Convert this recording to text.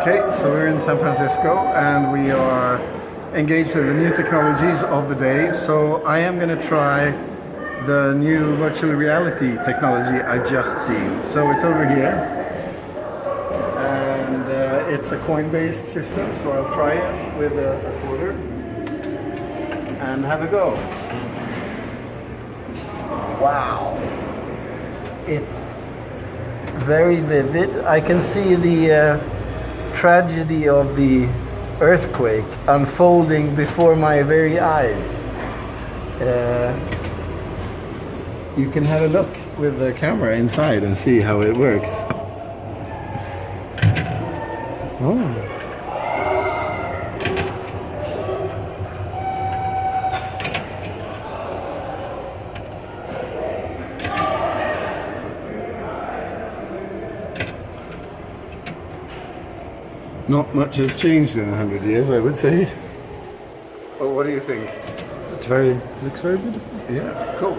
Okay, so we're in San Francisco and we are engaged in the new technologies of the day. So I am going to try the new virtual reality technology I've just seen. So it's over here and uh, it's a coin-based system. So I'll try it with a, a quarter and have a go. Wow, it's very vivid. I can see the uh, tragedy of the earthquake unfolding before my very eyes. Uh, you can have a look with the camera inside and see how it works. Oh. Not much has changed in a hundred years, I would say. Well, what do you think? It's very looks very beautiful. Yeah, cool.